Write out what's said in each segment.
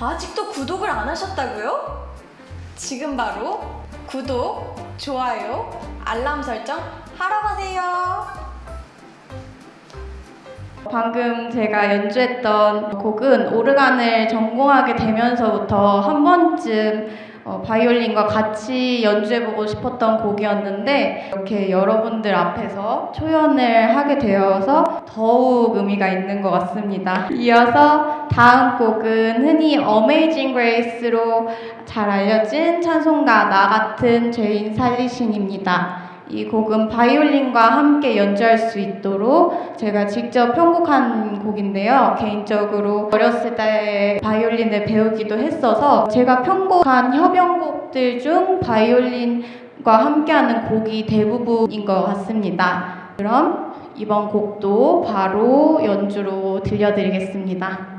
아직도 구독을 안 하셨다고요? 지금 바로 구독, 좋아요, 알람 설정 하러 가세요. 방금 제가 연주했던 곡은 오르간을 전공하게 되면서부터 한 번쯤 어, 바이올린과 같이 연주해보고 싶었던 곡이었는데 이렇게 여러분들 앞에서 초연을 하게 되어서 더욱 의미가 있는 것 같습니다. 이어서 다음 곡은 흔히 Amazing Grace로 잘 알려진 찬송가 나 같은 죄인 살리신입니다. 이 곡은 바이올린과 함께 연주할 수 있도록 제가 직접 편곡한 곡인데요. 개인적으로 어렸을 때 바이올린을 배우기도 했어서 제가 편곡한 협연곡들 중 바이올린과 함께하는 곡이 대부분인 것 같습니다. 그럼 이번 곡도 바로 연주로 들려드리겠습니다.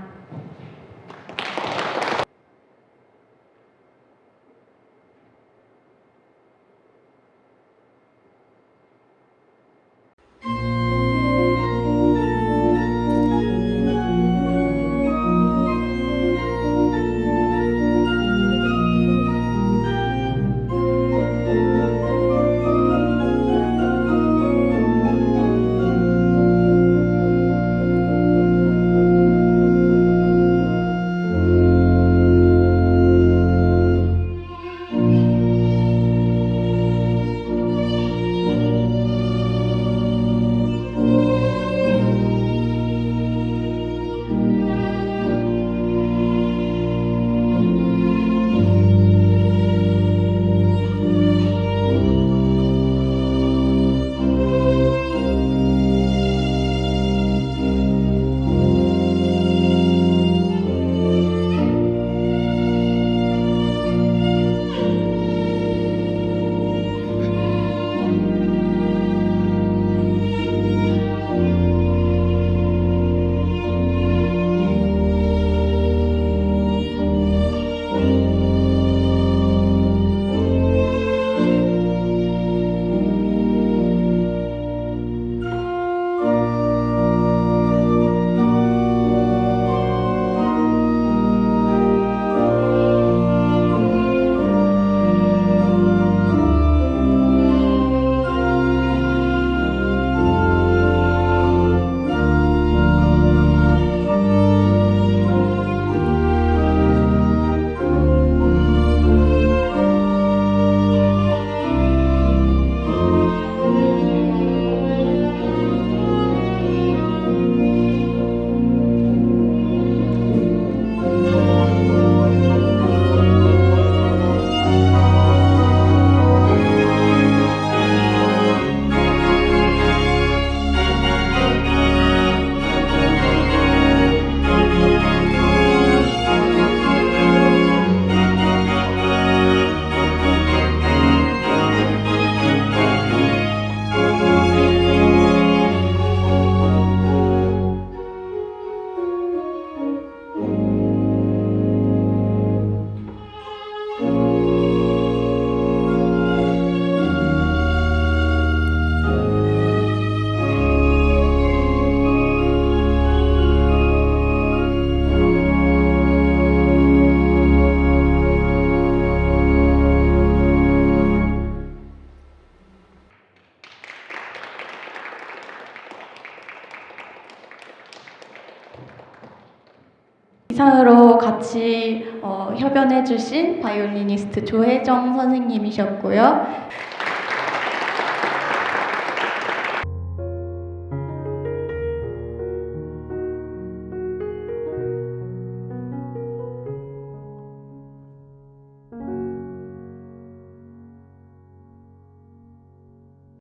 이상으로 같이 어, 협연해 주신 바이올리니스트 조혜정 선생님이셨고요.